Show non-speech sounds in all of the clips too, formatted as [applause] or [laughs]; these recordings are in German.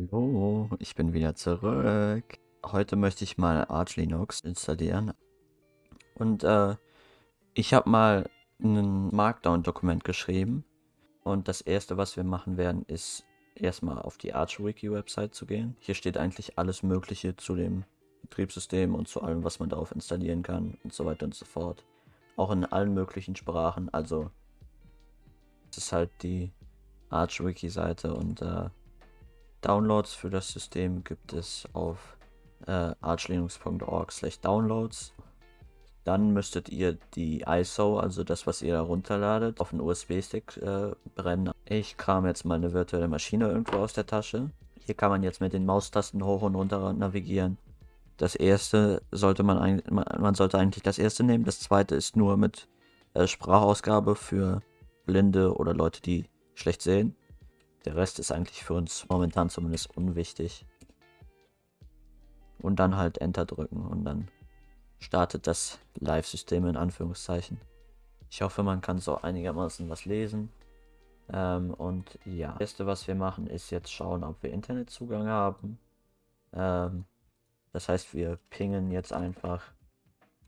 Hallo, ich bin wieder zurück. Heute möchte ich mal Arch Linux installieren. Und äh, ich habe mal ein Markdown-Dokument geschrieben. Und das erste, was wir machen werden, ist erstmal auf die ArchWiki-Website zu gehen. Hier steht eigentlich alles Mögliche zu dem Betriebssystem und zu allem, was man darauf installieren kann und so weiter und so fort. Auch in allen möglichen Sprachen. Also, es ist halt die ArchWiki-Seite und äh, Downloads für das System gibt es auf äh, archlinux.org downloads. Dann müsstet ihr die ISO, also das, was ihr da runterladet, auf einen USB-Stick äh, brennen. Ich kram jetzt mal eine virtuelle Maschine irgendwo aus der Tasche. Hier kann man jetzt mit den Maustasten hoch und runter navigieren. Das erste sollte man, man sollte eigentlich das erste nehmen. Das zweite ist nur mit äh, Sprachausgabe für Blinde oder Leute, die schlecht sehen. Der Rest ist eigentlich für uns momentan zumindest unwichtig. Und dann halt Enter drücken und dann startet das Live-System in Anführungszeichen. Ich hoffe, man kann so einigermaßen was lesen. Ähm, und ja, das erste, was wir machen, ist jetzt schauen, ob wir Internetzugang haben. Ähm, das heißt, wir pingen jetzt einfach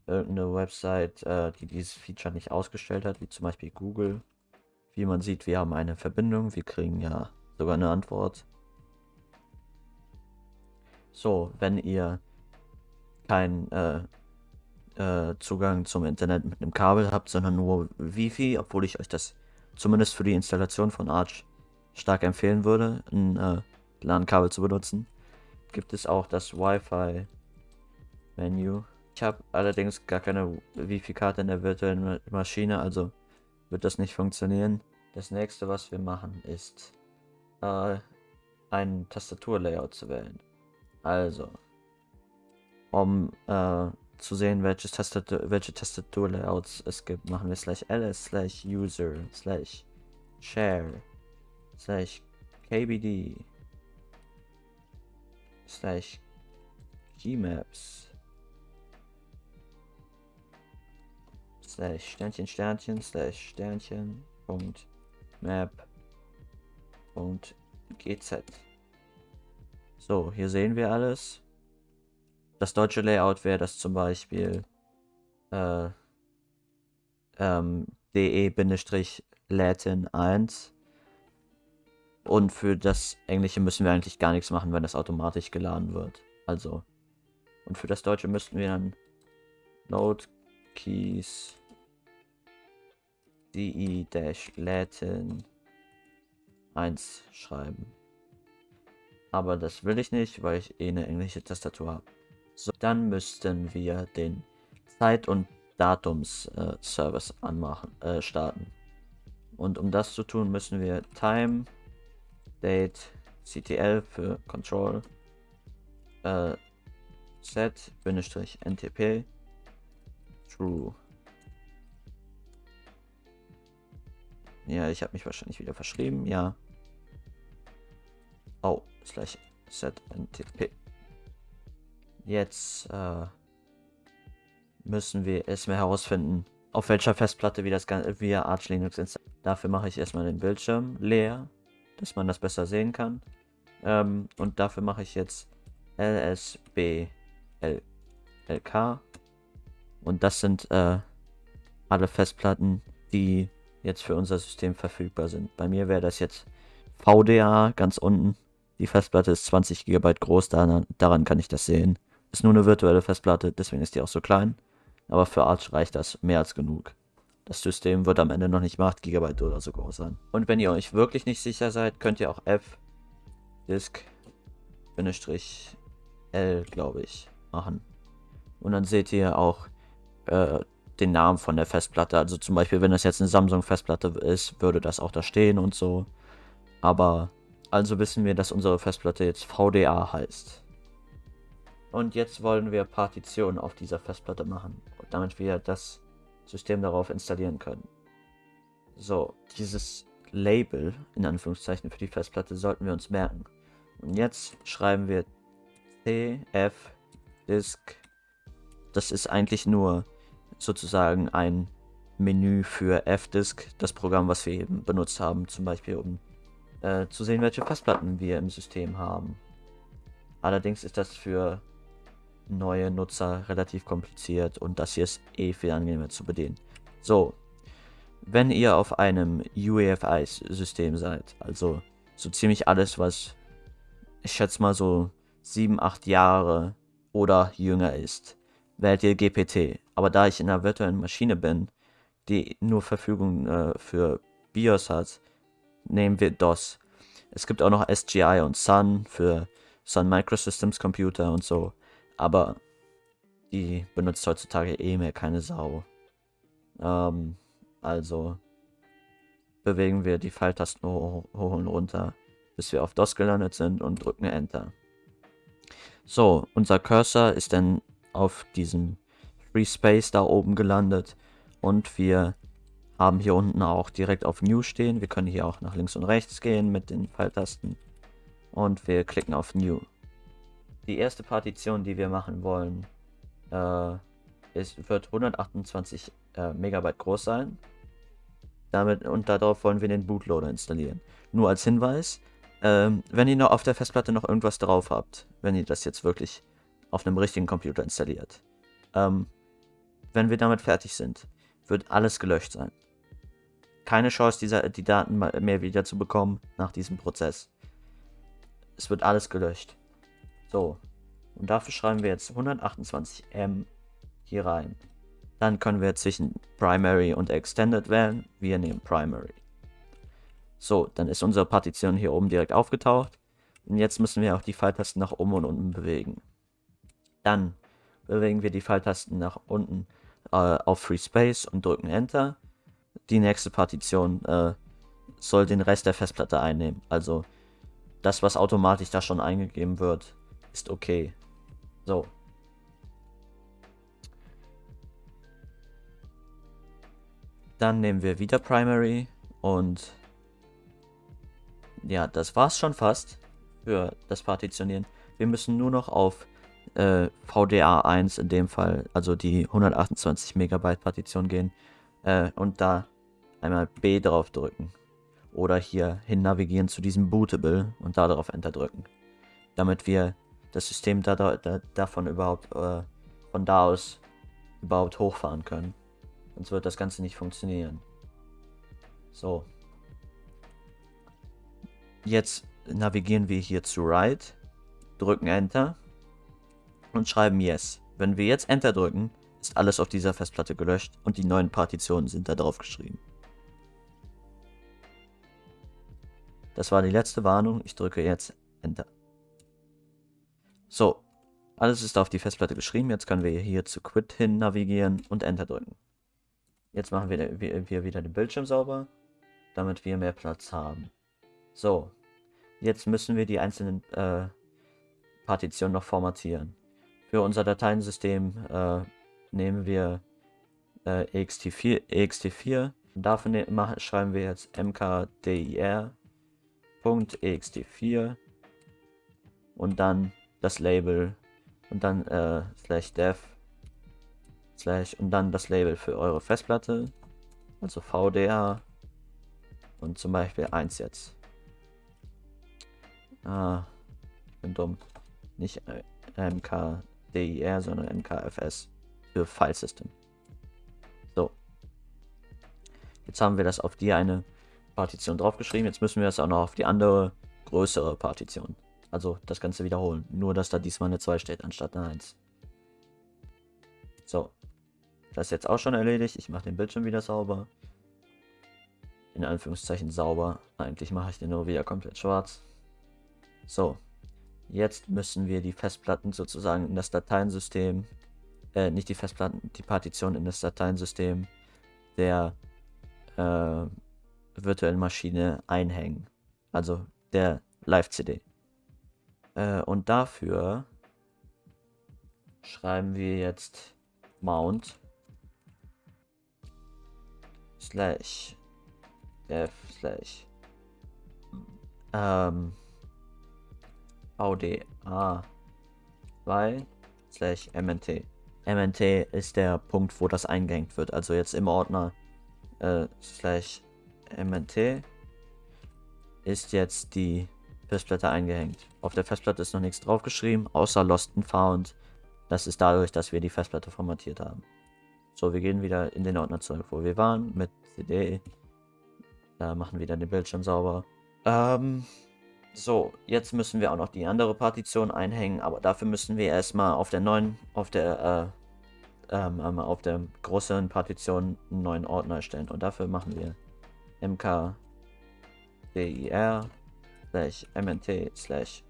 irgendeine Website, äh, die dieses Feature nicht ausgestellt hat, wie zum Beispiel Google. Wie man sieht, wir haben eine Verbindung. Wir kriegen ja sogar eine Antwort. So, wenn ihr keinen äh, äh, Zugang zum Internet mit einem Kabel habt, sondern nur Wifi, obwohl ich euch das zumindest für die Installation von Arch stark empfehlen würde, ein äh, LAN-Kabel zu benutzen, gibt es auch das Wi-Fi-Menü. Ich habe allerdings gar keine Wifi-Karte in der virtuellen Maschine, also wird das nicht funktionieren. Das nächste, was wir machen, ist äh, ein Tastaturlayout zu wählen. Also, um äh, zu sehen, welches Tastatur, welche Tastaturlayouts es gibt, machen wir slash ls slash user slash share slash kbd slash gmaps slash Sternchen Sternchen slash Sternchen Punkt map Punkt gz. So, hier sehen wir alles. Das deutsche Layout wäre das zum Beispiel äh, ähm, de-latin 1. Und für das Englische müssen wir eigentlich gar nichts machen, wenn das automatisch geladen wird. Also. Und für das Deutsche müssten wir dann Node Keys de-latin 1 schreiben. Aber das will ich nicht, weil ich eh eine englische Tastatur habe. So, dann müssten wir den Zeit- und Datums-Service äh, anmachen, äh, starten. Und um das zu tun, müssen wir Time, Date, CTL für Control, äh, Set, Bindestrich, NTP, True. Ja, ich habe mich wahrscheinlich wieder verschrieben, ja. Oh, slash set ntp. Jetzt äh, müssen wir erstmal herausfinden, auf welcher Festplatte wir das Ganze via Arch Linux installieren. Dafür mache ich erstmal den Bildschirm leer, dass man das besser sehen kann. Ähm, und dafür mache ich jetzt lsblk. Und das sind äh, alle Festplatten, die jetzt für unser System verfügbar sind. Bei mir wäre das jetzt VDA ganz unten. Die Festplatte ist 20 GB groß, daran, daran kann ich das sehen. Ist nur eine virtuelle Festplatte, deswegen ist die auch so klein. Aber für Arch reicht das mehr als genug. Das System wird am Ende noch nicht 8 GB oder so groß sein. Und wenn ihr euch wirklich nicht sicher seid, könnt ihr auch F disk L, glaube ich, machen. Und dann seht ihr auch äh, den Namen von der Festplatte. Also zum Beispiel, wenn das jetzt eine Samsung-Festplatte ist, würde das auch da stehen und so. Aber also wissen wir, dass unsere Festplatte jetzt VDA heißt. Und jetzt wollen wir Partitionen auf dieser Festplatte machen, damit wir das System darauf installieren können. So, dieses Label, in Anführungszeichen, für die Festplatte sollten wir uns merken. Und jetzt schreiben wir cf disk. Das ist eigentlich nur sozusagen ein Menü für fdisk, das Programm, was wir eben benutzt haben, zum Beispiel um äh, zu sehen, welche Festplatten wir im System haben. Allerdings ist das für neue Nutzer relativ kompliziert und das hier ist eh viel angenehmer zu bedienen. So, wenn ihr auf einem UEFI-System seid, also so ziemlich alles, was ich schätze mal so 7, 8 Jahre oder jünger ist, wählt ihr GPT. Aber da ich in einer virtuellen Maschine bin, die nur Verfügung äh, für BIOS hat, nehmen wir DOS. Es gibt auch noch SGI und Sun für Sun Microsystems Computer und so, aber die benutzt heutzutage eh mehr keine Sau. Ähm, also bewegen wir die Pfeiltasten hoch, hoch und runter, bis wir auf DOS gelandet sind und drücken Enter. So, unser Cursor ist dann auf diesem Free Space da oben gelandet und wir haben hier unten auch direkt auf New stehen. Wir können hier auch nach links und rechts gehen mit den Pfeiltasten und wir klicken auf New. Die erste Partition, die wir machen wollen, äh, ist, wird 128 äh, Megabyte groß sein. Damit und darauf wollen wir den Bootloader installieren. Nur als Hinweis, ähm, wenn ihr noch auf der Festplatte noch irgendwas drauf habt, wenn ihr das jetzt wirklich auf einem richtigen Computer installiert, ähm, wenn wir damit fertig sind, wird alles gelöscht sein. Keine Chance, dieser, die Daten mehr wieder zu bekommen nach diesem Prozess. Es wird alles gelöscht. So. Und dafür schreiben wir jetzt 128M hier rein. Dann können wir zwischen Primary und Extended wählen. Wir nehmen Primary. So, dann ist unsere Partition hier oben direkt aufgetaucht. Und jetzt müssen wir auch die Pfeiltasten nach oben und unten bewegen. Dann bewegen wir die Pfeiltasten nach unten äh, auf Free Space und drücken Enter. Die nächste Partition äh, soll den Rest der Festplatte einnehmen. Also das, was automatisch da schon eingegeben wird, ist okay. So, Dann nehmen wir wieder Primary und ja, das war's schon fast für das Partitionieren. Wir müssen nur noch auf äh, VDA1 in dem Fall, also die 128 Megabyte Partition gehen äh, und da einmal B drauf drücken. Oder hier hin navigieren zu diesem Bootable und da darauf Enter drücken. Damit wir das System da, da, davon überhaupt, äh, von da aus überhaupt hochfahren können. Sonst wird das Ganze nicht funktionieren. So. Jetzt navigieren wir hier zu Right, drücken Enter und schreiben Yes. Wenn wir jetzt Enter drücken, ist alles auf dieser Festplatte gelöscht und die neuen Partitionen sind da drauf geschrieben. Das war die letzte Warnung. Ich drücke jetzt Enter. So, alles ist auf die Festplatte geschrieben. Jetzt können wir hier zu Quit hin navigieren und Enter drücken. Jetzt machen wir, wir wieder den Bildschirm sauber, damit wir mehr Platz haben. So, jetzt müssen wir die einzelnen äh, Partitionen noch formatieren. Für unser Dateiensystem äh, nehmen wir äh, ext4, ext4. Dafür ne machen, schreiben wir jetzt mkdir.ext4 und dann das Label und dann äh, slash dev slash und dann das Label für eure Festplatte, also VDA und zum Beispiel 1 jetzt. Ah, bin dumm. Nicht MKDIR, sondern MKFS für File System. So. Jetzt haben wir das auf die eine Partition draufgeschrieben. Jetzt müssen wir das auch noch auf die andere größere Partition. Also das Ganze wiederholen. Nur, dass da diesmal eine 2 steht anstatt eine 1. So. Das ist jetzt auch schon erledigt. Ich mache den Bildschirm wieder sauber. In Anführungszeichen sauber. Eigentlich mache ich den nur wieder komplett schwarz. So. Jetzt müssen wir die Festplatten sozusagen in das Dateiensystem, äh, nicht die Festplatten, die Partition in das Dateiensystem der äh, virtuellen Maschine einhängen. Also der Live-CD. Äh, und dafür schreiben wir jetzt Mount slash dev slash ähm, VDA 2 slash MNT. MNT ist der Punkt, wo das eingehängt wird. Also jetzt im Ordner äh, slash MNT ist jetzt die Festplatte eingehängt. Auf der Festplatte ist noch nichts draufgeschrieben, außer Lost and Found. Das ist dadurch, dass wir die Festplatte formatiert haben. So, wir gehen wieder in den Ordner zurück, wo wir waren, mit CD. Da machen wir dann den Bildschirm sauber. Ähm, so, jetzt müssen wir auch noch die andere Partition einhängen, aber dafür müssen wir erstmal auf der neuen, auf der, äh, ähm, ähm auf der größeren Partition einen neuen Ordner erstellen. Und dafür machen wir mkdir slash mnt slash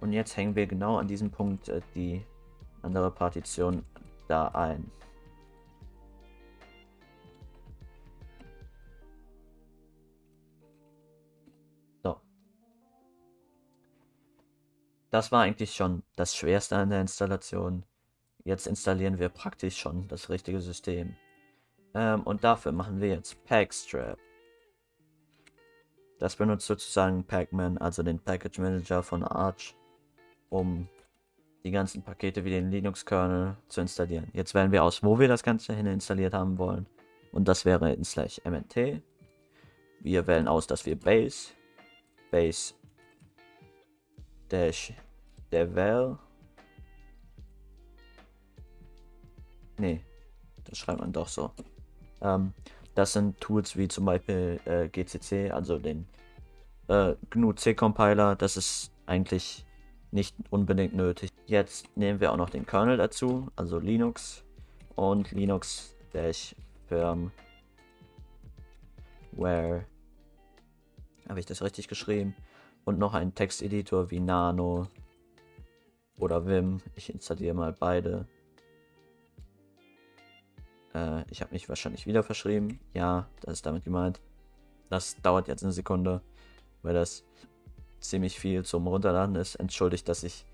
und jetzt hängen wir genau an diesem Punkt äh, die andere Partition da ein. Das war eigentlich schon das Schwerste an der Installation. Jetzt installieren wir praktisch schon das richtige System. Ähm, und dafür machen wir jetzt Packstrap. Das benutzt sozusagen Pacman, also den Package Manager von Arch, um die ganzen Pakete wie den Linux-Kernel zu installieren. Jetzt wählen wir aus, wo wir das Ganze hin installiert haben wollen. Und das wäre in slash mnt. Wir wählen aus, dass wir base, base dash devel. Nee, das schreibt man doch so. Ähm, das sind Tools wie zum Beispiel äh, GCC, also den äh, GNU C Compiler. Das ist eigentlich nicht unbedingt nötig. Jetzt nehmen wir auch noch den Kernel dazu, also Linux und Linux firmware. Habe ich das richtig geschrieben? Und noch einen Texteditor wie Nano oder Vim. Ich installiere mal beide. Äh, ich habe mich wahrscheinlich wieder verschrieben. Ja, das ist damit gemeint. Das dauert jetzt eine Sekunde, weil das ziemlich viel zum Runterladen ist. Entschuldigt, dass ich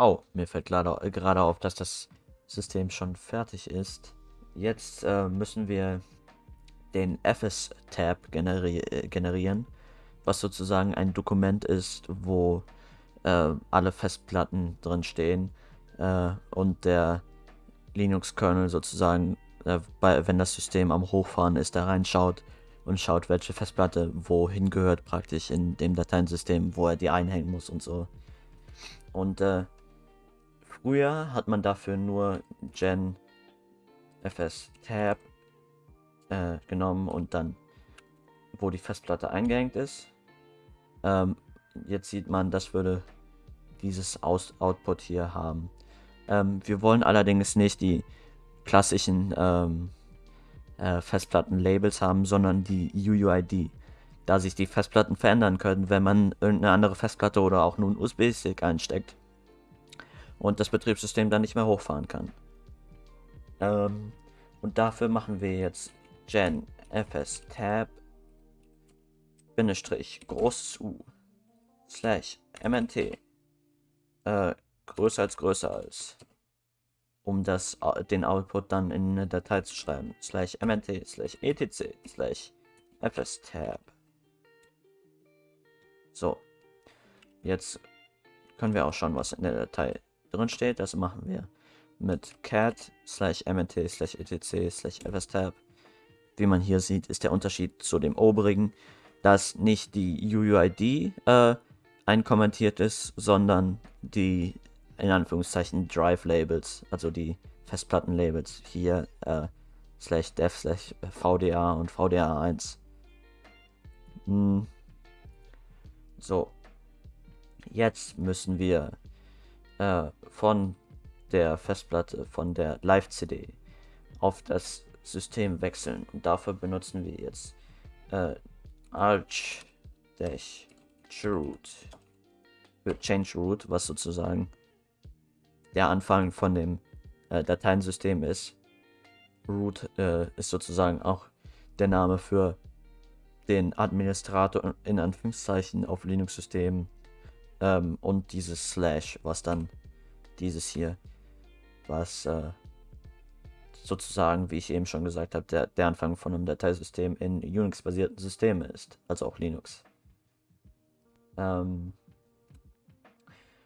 Oh, mir fällt gerade, auf, dass das System schon fertig ist. Jetzt äh, müssen wir den FS-Tab generi äh, generieren, was sozusagen ein Dokument ist, wo äh, alle Festplatten drin stehen äh, und der Linux-Kernel sozusagen, äh, bei, wenn das System am Hochfahren ist, da reinschaut und schaut, welche Festplatte wohin gehört praktisch in dem Dateiensystem, wo er die einhängen muss und so. Und äh, früher hat man dafür nur Gen fs tab äh, genommen und dann, wo die Festplatte eingehängt ist. Ähm, jetzt sieht man, das würde dieses Aus Output hier haben. Ähm, wir wollen allerdings nicht die klassischen ähm, äh, Festplatten-Labels haben, sondern die UUID. Da sich die Festplatten verändern können, wenn man irgendeine andere Festplatte oder auch nur einen USB-Stick einsteckt. Und das Betriebssystem dann nicht mehr hochfahren kann. Ähm, und dafür machen wir jetzt gen fs tab Bindestrich großes U slash mnt äh, größer als größer als um das den Output dann in eine Datei zu schreiben. Slash mnt slash etc slash fstab so. Jetzt können wir auch schauen was in der Datei drin steht das machen wir mit cat slash mnt slash etc slash fstab wie man hier sieht ist der Unterschied zu dem oberigen dass nicht die UUID äh, einkommentiert ist, sondern die in Anführungszeichen Drive Labels, also die Festplatten Labels hier äh, slash dev slash VDA und VDA1. Hm. So, jetzt müssen wir äh, von der Festplatte, von der Live-CD auf das System wechseln. Und dafür benutzen wir jetzt äh, arch dash root. Für change root, was sozusagen der Anfang von dem äh, Dateiensystem ist. Root äh, ist sozusagen auch der Name für den Administrator in Anführungszeichen auf Linux-Systemen ähm, und dieses Slash, was dann dieses hier, was äh, sozusagen, wie ich eben schon gesagt habe, der, der Anfang von einem Dateisystem in Unix-basierten Systemen ist, also auch Linux. Ähm,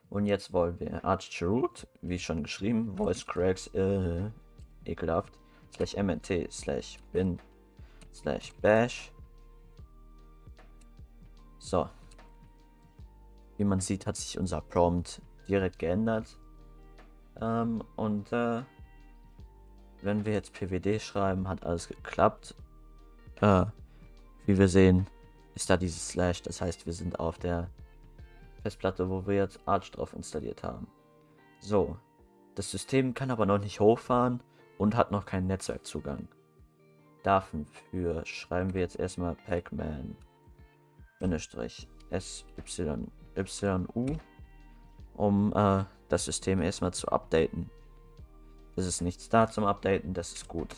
und jetzt wollen wir Arch Root, wie schon geschrieben, Voice Cracks, äh, ekelhaft, slash mnt, slash bin, slash bash. So. Wie man sieht, hat sich unser Prompt direkt geändert. Ähm, und äh, wenn wir jetzt pwd schreiben, hat alles geklappt. Äh, wie wir sehen, ist da dieses Slash, das heißt, wir sind auf der Festplatte, wo wir jetzt Arch drauf installiert haben. So, das System kann aber noch nicht hochfahren und hat noch keinen Netzwerkzugang. Dafür schreiben wir jetzt erstmal pacman SYU, um äh, das System erstmal zu updaten. Es ist nichts da zum Updaten, das ist gut.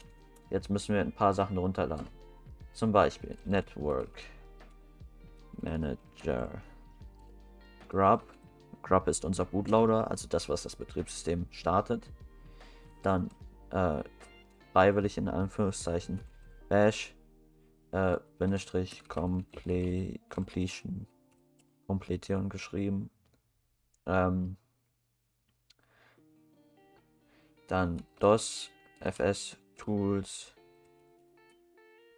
Jetzt müssen wir ein paar Sachen runterladen. Zum Beispiel Network Manager Grub. Grub ist unser Bootloader, also das, was das Betriebssystem startet. Dann äh, freiwillig in Anführungszeichen Bash äh, Bindestrich Comple Completion Kompletierung geschrieben. Ähm, dann DOS, FS, Tools.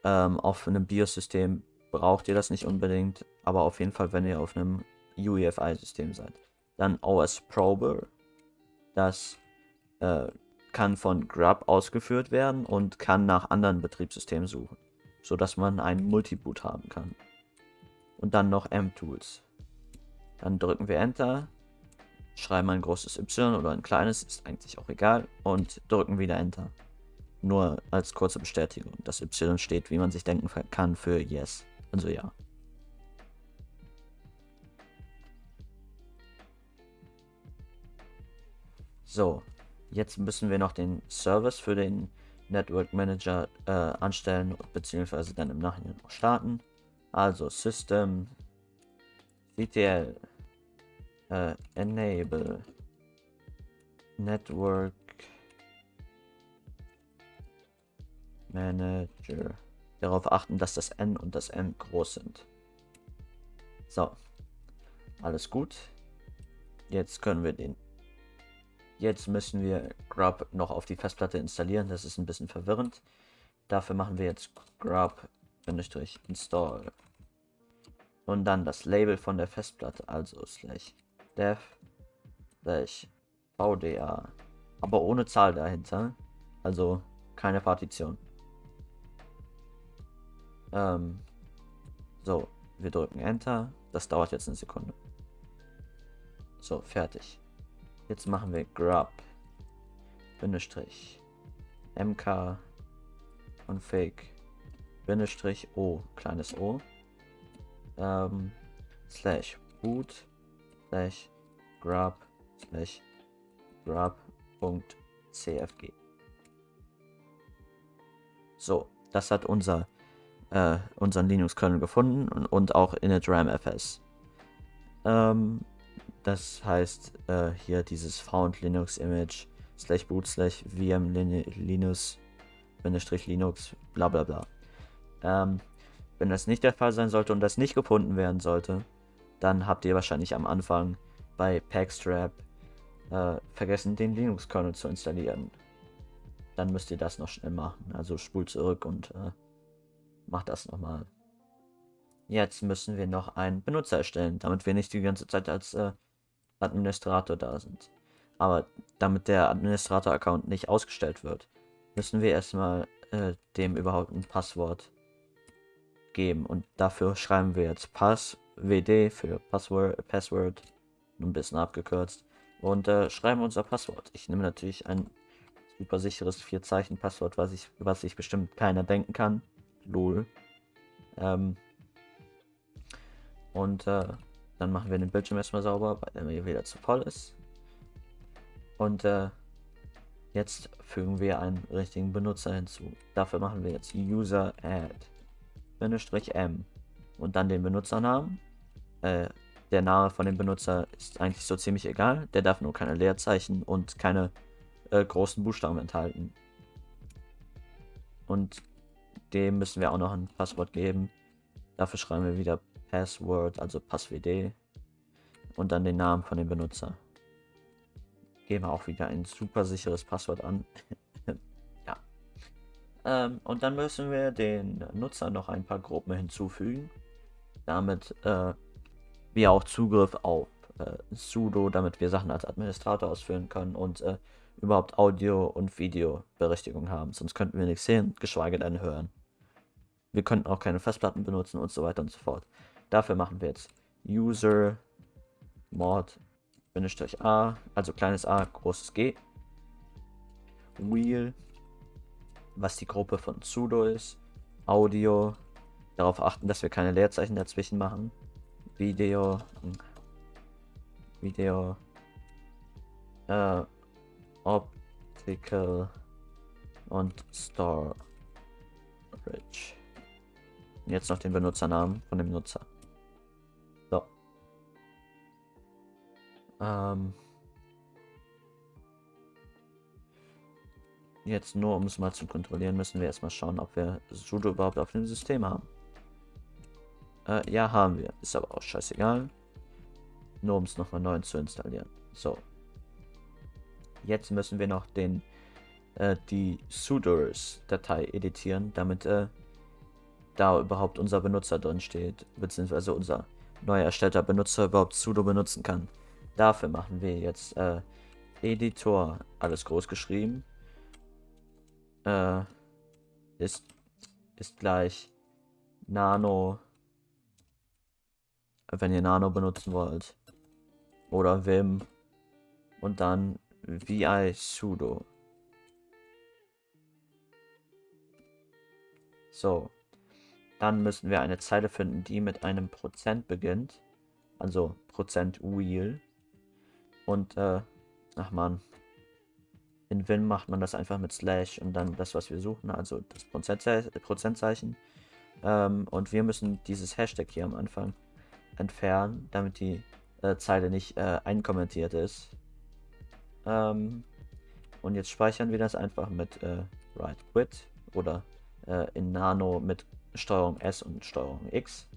Ähm, auf einem BIOS-System braucht ihr das nicht unbedingt, aber auf jeden Fall, wenn ihr auf einem UEFI-System seid. Dann OS Prober, das äh, kann von Grub ausgeführt werden und kann nach anderen Betriebssystemen suchen, sodass man ein Multiboot haben kann. Und dann noch M-Tools. Dann drücken wir Enter, schreiben ein großes Y oder ein kleines, ist eigentlich auch egal, und drücken wieder Enter. Nur als kurze Bestätigung. Das Y steht, wie man sich denken kann, für Yes. Also ja. So, jetzt müssen wir noch den Service für den Network Manager äh, anstellen, beziehungsweise dann im Nachhinein noch starten. Also System CTL äh, Enable Network Manager. Darauf achten, dass das N und das M groß sind. So. Alles gut. Jetzt können wir den Jetzt müssen wir grub noch auf die Festplatte installieren. Das ist ein bisschen verwirrend. Dafür machen wir jetzt grub-install. Und dann das Label von der Festplatte, also slash dev slash vda. Aber ohne Zahl dahinter. Also keine Partition. Ähm, so, wir drücken Enter. Das dauert jetzt eine Sekunde. So, fertig. Jetzt machen wir grub Bindestrich mk und fake Bindestrich o kleines o ähm, slash boot slash grub slash grub.cfg so das hat unser äh, unseren Linux Kernel gefunden und, und auch initramfs ähm, das heißt äh, hier dieses found Linux Image slash boot slash vm Linux Linux bla bla bla. Ähm, wenn das nicht der Fall sein sollte und das nicht gefunden werden sollte, dann habt ihr wahrscheinlich am Anfang bei Packstrap äh, vergessen, den Linux-Kernel zu installieren. Dann müsst ihr das noch schnell machen. Also spult zurück und äh, macht das nochmal. Jetzt müssen wir noch einen Benutzer erstellen, damit wir nicht die ganze Zeit als äh, Administrator da sind. Aber damit der Administrator-Account nicht ausgestellt wird, müssen wir erstmal äh, dem überhaupt ein Passwort geben. Und dafür schreiben wir jetzt passwd für Password, Password, ein bisschen abgekürzt. Und äh, schreiben unser Passwort. Ich nehme natürlich ein super sicheres Vier-Zeichen-Passwort, was ich, was sich bestimmt keiner denken kann. Lol. Ähm, und äh, dann machen wir den Bildschirm erstmal sauber, weil er wieder zu voll ist. Und äh, jetzt fügen wir einen richtigen Benutzer hinzu. Dafür machen wir jetzt User Add M und dann den Benutzernamen. Äh, der Name von dem Benutzer ist eigentlich so ziemlich egal. Der darf nur keine Leerzeichen und keine äh, großen Buchstaben enthalten. Und dem müssen wir auch noch ein Passwort geben. Dafür schreiben wir wieder Password, also Passwd und dann den Namen von dem Benutzer. Geben wir auch wieder ein super sicheres Passwort an. [laughs] Ähm, und dann müssen wir den Nutzer noch ein paar Gruppen hinzufügen, damit äh, wir auch Zugriff auf äh, sudo, damit wir Sachen als Administrator ausführen können und äh, überhaupt Audio- und Videoberechtigung haben. Sonst könnten wir nichts sehen, geschweige denn hören. Wir könnten auch keine Festplatten benutzen und so weiter und so fort. Dafür machen wir jetzt user mod a, also kleines a, großes G, wheel, was die Gruppe von sudo ist, Audio, darauf achten, dass wir keine Leerzeichen dazwischen machen, Video, Video, äh, Optical und Storage. Jetzt noch den Benutzernamen von dem Nutzer. So. Ähm. Jetzt nur, um es mal zu kontrollieren, müssen wir erstmal schauen, ob wir sudo überhaupt auf dem System haben. Äh, ja, haben wir. Ist aber auch scheißegal. Nur um es nochmal neu zu installieren. So. Jetzt müssen wir noch den äh, die sudoers-Datei editieren, damit äh, da überhaupt unser Benutzer drin steht, beziehungsweise unser neu erstellter Benutzer überhaupt sudo benutzen kann. Dafür machen wir jetzt äh, Editor, alles groß geschrieben, äh, ist, ist gleich Nano, wenn ihr Nano benutzen wollt, oder Vim und dann vi sudo. So, dann müssen wir eine Zeile finden, die mit einem Prozent beginnt. Also Prozent wheel. Und, äh, ach man. In Win macht man das einfach mit Slash und dann das, was wir suchen, also das Prozentzeichen. Ähm, und wir müssen dieses Hashtag hier am Anfang entfernen, damit die äh, Zeile nicht äh, einkommentiert ist. Ähm, und jetzt speichern wir das einfach mit äh, Write Quit oder äh, in Nano mit Steuerung S und Steuerung X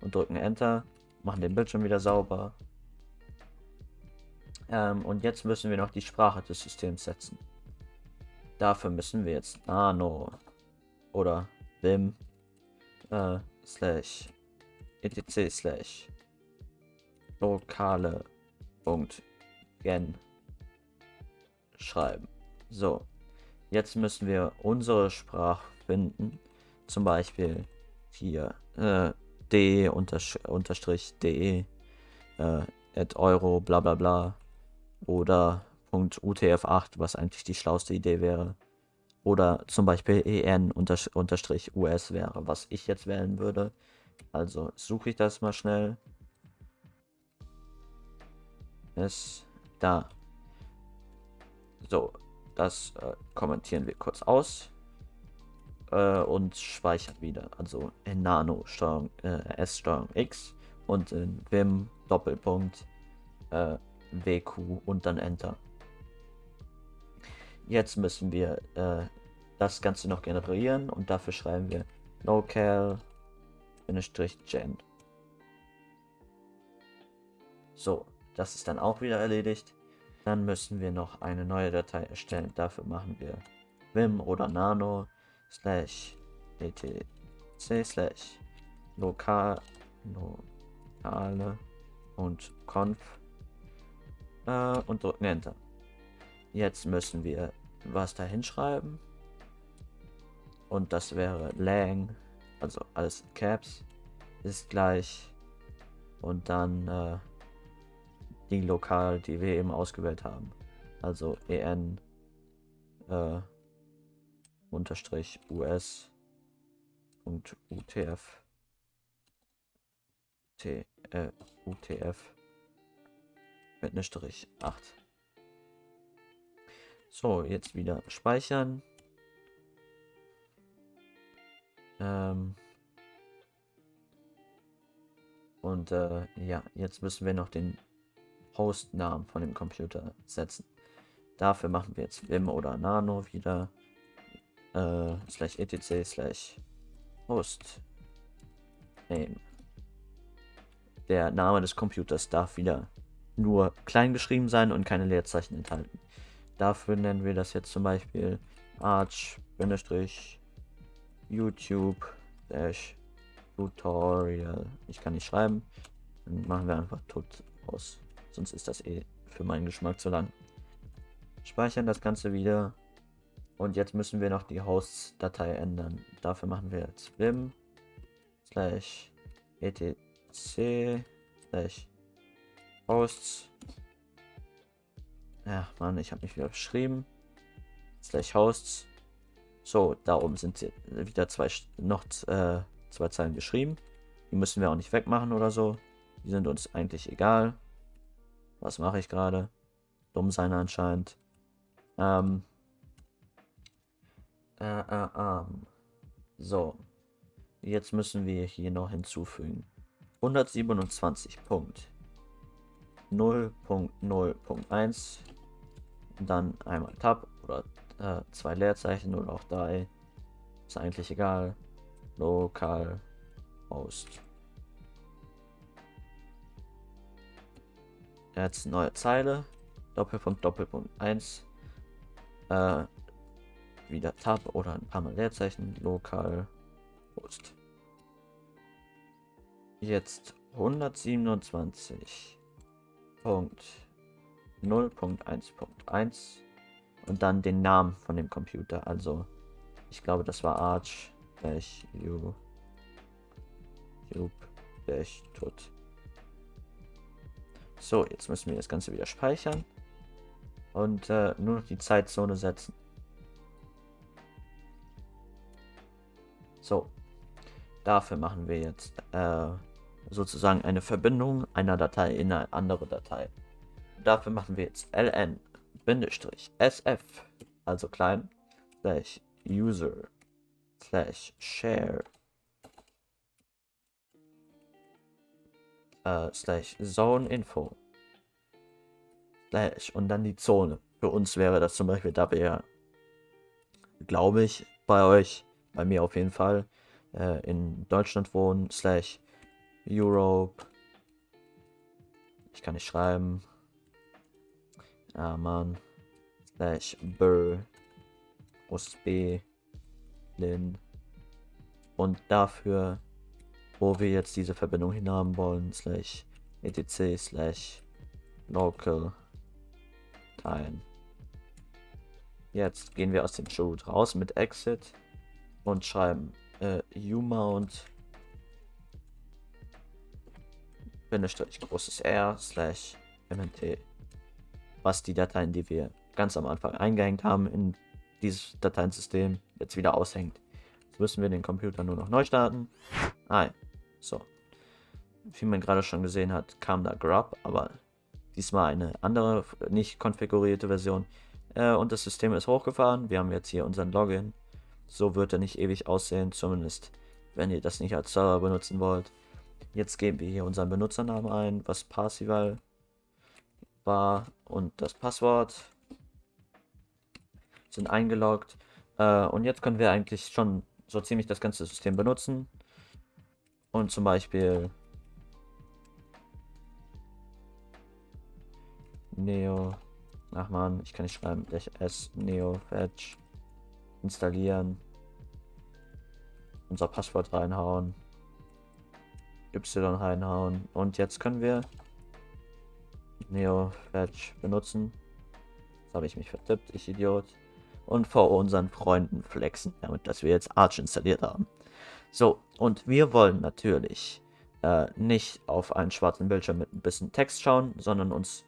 und drücken Enter, machen den Bildschirm wieder sauber. Ähm, und jetzt müssen wir noch die Sprache des Systems setzen. Dafür müssen wir jetzt Nano oder Vim äh, slash etc slash lokale Punkt gen schreiben. So, jetzt müssen wir unsere Sprache finden. Zum Beispiel hier äh, d unterstrich de äh, at euro bla bla bla oder .utf8, was eigentlich die schlauste Idee wäre. Oder zum Beispiel en unterstrich us wäre, was ich jetzt wählen würde. Also suche ich das mal schnell. Ist da. So, das äh, kommentieren wir kurz aus äh, und speichern wieder. Also in Nano Steuerung äh, S Steuerung X und in Vim Doppelpunkt äh, WQ und dann Enter. Jetzt müssen wir äh, das Ganze noch generieren und dafür schreiben wir local gen. So, das ist dann auch wieder erledigt. Dann müssen wir noch eine neue Datei erstellen. Dafür machen wir Vim oder Nano slash etc slash lokal lokale und conf äh, und drücken Enter. Jetzt müssen wir was da hinschreiben. Und das wäre lang, also alles Caps, ist gleich. Und dann äh, die Lokal, die wir eben ausgewählt haben. Also en äh, unterstrich us und utf t äh, utf mit ne Strich 8. So, jetzt wieder speichern. Ähm und äh, ja, jetzt müssen wir noch den Hostnamen von dem Computer setzen. Dafür machen wir jetzt Vim oder Nano wieder äh, slash etc slash host name der Name des Computers darf wieder nur klein geschrieben sein und keine Leerzeichen enthalten. Dafür nennen wir das jetzt zum Beispiel Arch-YouTube Tutorial. Ich kann nicht schreiben. Dann machen wir einfach tot aus. Sonst ist das eh für meinen Geschmack zu lang. Speichern das Ganze wieder. Und jetzt müssen wir noch die Hosts-Datei ändern. Dafür machen wir jetzt vim slash etc slash hosts. Ja, Mann, ich habe mich wieder beschrieben. Slash hosts. So, da oben sind sie wieder zwei noch äh, zwei Zeilen geschrieben. Die müssen wir auch nicht wegmachen oder so. Die sind uns eigentlich egal. Was mache ich gerade? Dumm sein anscheinend. Ähm. Äh, äh, ähm. So. Jetzt müssen wir hier noch hinzufügen. 127.0.0.1 dann einmal Tab oder äh, zwei Leerzeichen oder auch drei. Ist eigentlich egal. Lokal Host. Jetzt neue Zeile. Doppelpunkt, Doppelpunkt 1. Äh, wieder Tab oder ein paar Mal Leerzeichen. Lokal Host. Jetzt 127.0.1.1 und dann den Namen von dem Computer. Also, ich glaube, das war Arch tut. So, jetzt müssen wir das Ganze wieder speichern und äh, nur noch die Zeitzone setzen. So, dafür machen wir jetzt äh, sozusagen eine Verbindung einer Datei in eine andere Datei. Dafür machen wir jetzt ln sf, also klein, slash user slash share äh, slash zone info slash und dann die Zone. Für uns wäre das zum Beispiel, da wir glaube ich, bei euch, bei mir auf jeden Fall, äh, in Deutschland wohnen, slash Europe. Ich kann nicht schreiben. Ja, Mann. Slash Bur. B. Lin. Und dafür, wo wir jetzt diese Verbindung hinhaben wollen, slash etc slash local teilen. Jetzt gehen wir aus dem Showroot raus mit exit und schreiben äh, umount Bindestrich großes R slash mnt was die Dateien, die wir ganz am Anfang eingehängt haben in dieses Dateiensystem jetzt wieder aushängt. Jetzt müssen wir den Computer nur noch neu starten. Ah, so. Wie man gerade schon gesehen hat, kam da Grub, aber diesmal eine andere, nicht konfigurierte Version. Äh, und das System ist hochgefahren. Wir haben jetzt hier unseren Login. So wird er nicht ewig aussehen, zumindest wenn ihr das nicht als Server benutzen wollt. Jetzt geben wir hier unseren Benutzernamen ein, was Parsival war und das Passwort sind eingeloggt. Äh, und jetzt können wir eigentlich schon so ziemlich das ganze System benutzen. Und zum Beispiel Neo, ach man, ich kann nicht schreiben, s Neo Fetch installieren, unser Passwort reinhauen, Y reinhauen und jetzt können wir Neo Fetch benutzen. Jetzt habe ich mich vertippt, ich Idiot und vor unseren Freunden flexen, damit dass wir jetzt Arch installiert haben. So, und wir wollen natürlich äh, nicht auf einen schwarzen Bildschirm mit ein bisschen Text schauen, sondern uns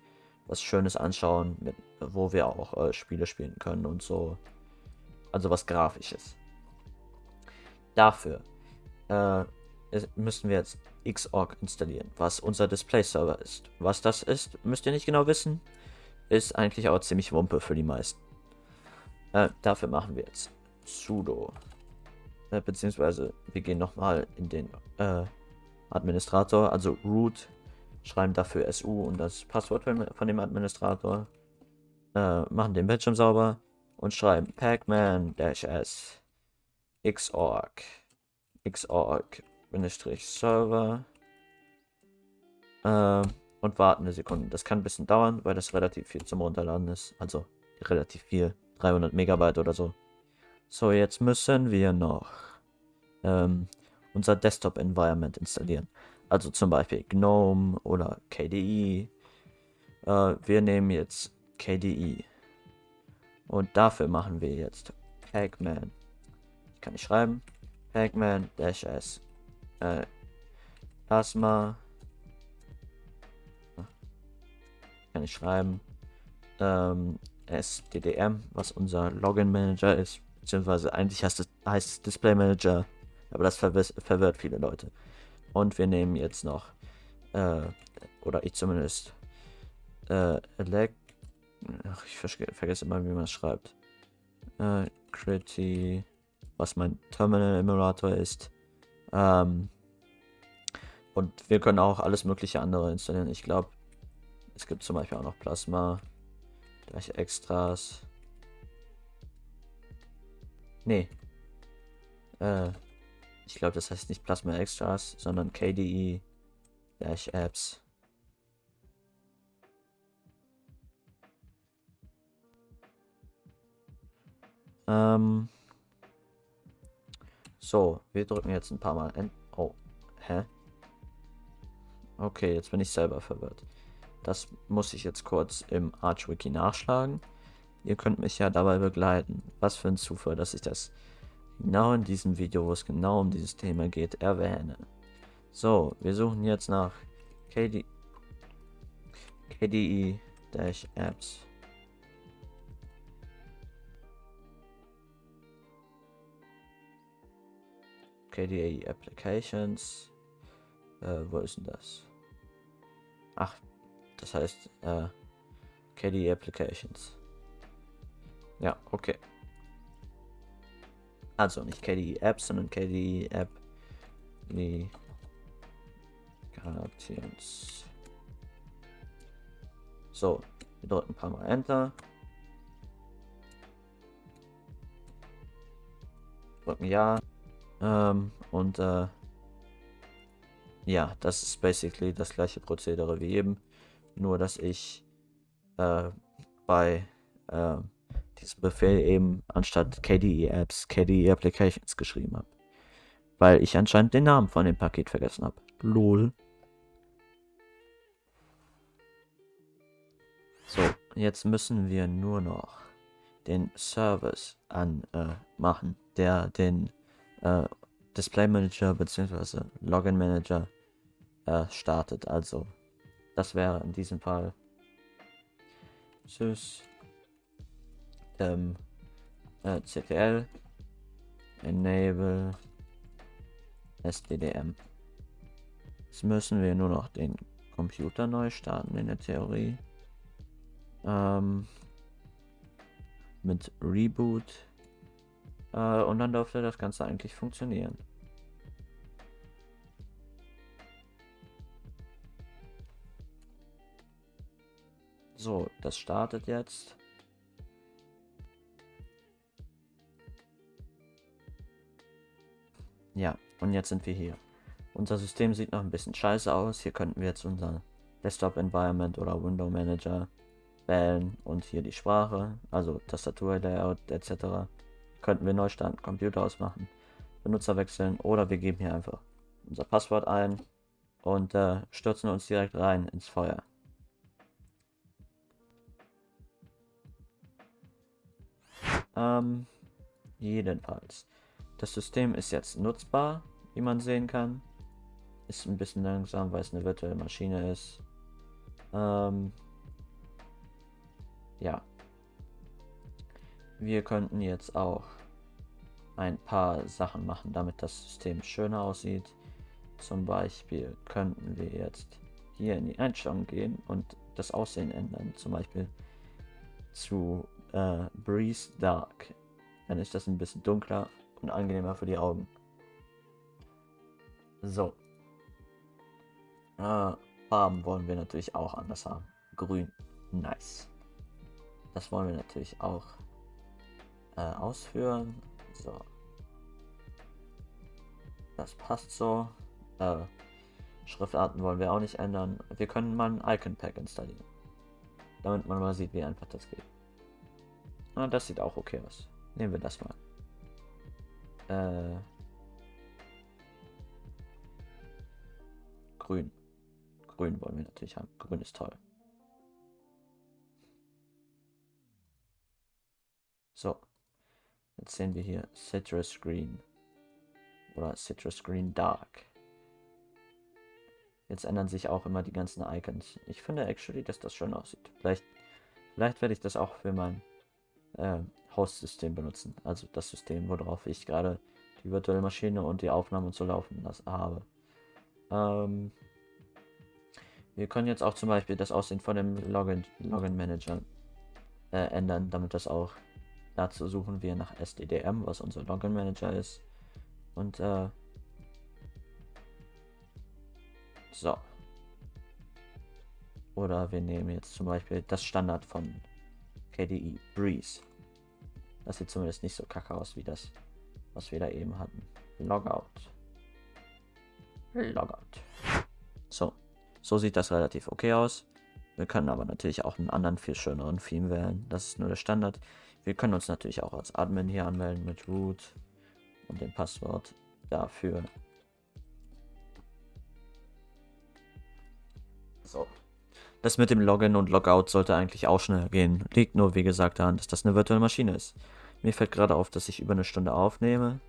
was Schönes anschauen, mit, wo wir auch äh, Spiele spielen können und so. Also was Grafisches. Dafür äh, müssen wir jetzt Xorg installieren, was unser Display-Server ist. Was das ist, müsst ihr nicht genau wissen. Ist eigentlich auch ziemlich Wumpe für die meisten. Äh, dafür machen wir jetzt sudo. Äh, beziehungsweise wir gehen nochmal in den äh, Administrator, also root, schreiben dafür su und das Passwort von dem Administrator. Äh, machen den Bildschirm sauber und schreiben pacman-s xorg xorg server Äh, und warten eine Sekunde. Das kann ein bisschen dauern, weil das relativ viel zum Runterladen ist. Also relativ viel. 300 Megabyte oder so. So, jetzt müssen wir noch ähm, unser Desktop-Environment installieren. Also zum Beispiel GNOME oder KDE. Äh, wir nehmen jetzt KDE. Und dafür machen wir jetzt Pacman. Kann ich schreiben? Pacman-S. Äh, Plasma. Kann ich schreiben? Ähm, SDDM, was unser Login Manager ist. Beziehungsweise eigentlich heißt es, heißt Display Manager. Aber das verwirrt viele Leute. Und wir nehmen jetzt noch, äh, oder ich zumindest, äh, Elect Ach, ich vergesse immer, wie man es schreibt. Äh, Critty, was mein Terminal Emulator ist. Ähm, und wir können auch alles mögliche andere installieren. Ich glaube, es gibt zum Beispiel auch noch Plasma. Gleich Extras. Nee. Äh, ich glaube, das heißt nicht Plasma Extras, sondern KDE Dash Apps. Ähm. So, wir drücken jetzt ein paar Mal End. Oh, hä? Okay, jetzt bin ich selber verwirrt. Das muss ich jetzt kurz im ArchWiki nachschlagen. Ihr könnt mich ja dabei begleiten. Was für ein Zufall, dass ich das genau in diesem Video, wo es genau um dieses Thema geht, erwähne. So, wir suchen jetzt nach KD KDE-Apps. KDE Applications. Äh, wo ist denn das? Ach, das heißt äh, KDE Applications. Ja, okay. Also nicht KDE Apps, sondern KDE App. Die Applications. So, wir drücken ein paar Mal Enter. Drücken Ja. Ähm, und äh, ja, das ist basically das gleiche Prozedere wie eben. Nur, dass ich äh, bei äh, diesem Befehl eben anstatt KDE Apps KDE Applications geschrieben habe. Weil ich anscheinend den Namen von dem Paket vergessen habe. Lol. So, jetzt müssen wir nur noch den Service anmachen, äh, der den äh, Display Manager bzw. Login Manager äh, startet. Also das wäre in diesem Fall sys ähm, äh, ctl enable sddm. Jetzt müssen wir nur noch den Computer neu starten in der Theorie. Ähm, mit Reboot äh, und dann dürfte das Ganze eigentlich funktionieren. So, das startet jetzt. Ja, und jetzt sind wir hier. Unser System sieht noch ein bisschen scheiße aus. Hier könnten wir jetzt unser Desktop Environment oder Window Manager wählen und hier die Sprache, also Tastatur, Layout etc könnten wir neu starten, Computer ausmachen, Benutzer wechseln oder wir geben hier einfach unser Passwort ein und äh, stürzen uns direkt rein ins Feuer. Ähm, jedenfalls. Das System ist jetzt nutzbar, wie man sehen kann. Ist ein bisschen langsam, weil es eine virtuelle Maschine ist. Ähm, ja, wir könnten jetzt auch ein paar Sachen machen, damit das System schöner aussieht. Zum Beispiel könnten wir jetzt hier in die Einstellung gehen und das Aussehen ändern. Zum Beispiel zu äh, Breeze Dark. Dann ist das ein bisschen dunkler und angenehmer für die Augen. So. Äh, Farben wollen wir natürlich auch anders haben. Grün. Nice. Das wollen wir natürlich auch äh, ausführen. So. Das passt so. Äh, Schriftarten wollen wir auch nicht ändern. Wir können mal ein Icon Pack installieren. Damit man mal sieht, wie einfach das geht. Ah, das sieht auch okay aus. Nehmen wir das mal. Äh, grün. Grün wollen wir natürlich haben. Grün ist toll. So. Jetzt sehen wir hier Citrus Green. Oder Citrus Green Dark. Jetzt ändern sich auch immer die ganzen Icons. Ich finde actually, dass das schön aussieht. Vielleicht, vielleicht werde ich das auch für mein äh, Host-System benutzen. Also das System, worauf ich gerade die virtuelle Maschine und die Aufnahmen zu laufen lassen habe. Ähm, wir können jetzt auch zum Beispiel das Aussehen von dem Login, Login Manager äh, ändern, damit das auch dazu suchen wir nach SDDM, was unser Login Manager ist. Und äh, so. Oder wir nehmen jetzt zum Beispiel das Standard von KDE, Breeze. Das sieht zumindest nicht so kacke aus wie das, was wir da eben hatten. Logout. Logout. So. So sieht das relativ okay aus. Wir können aber natürlich auch einen anderen, viel schöneren Theme wählen. Das ist nur der Standard. Wir können uns natürlich auch als Admin hier anmelden mit Root und dem Passwort dafür. So. Das mit dem Login und Logout sollte eigentlich auch schnell gehen. Liegt nur, wie gesagt, daran, dass das eine virtuelle Maschine ist. Mir fällt gerade auf, dass ich über eine Stunde aufnehme.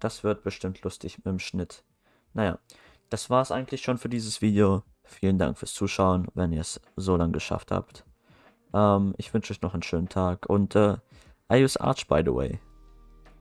Das wird bestimmt lustig mit dem Schnitt. Naja, das war es eigentlich schon für dieses Video. Vielen Dank fürs Zuschauen, wenn ihr es so lange geschafft habt. Ähm, ich wünsche euch noch einen schönen Tag und äh, I use Arch by the way.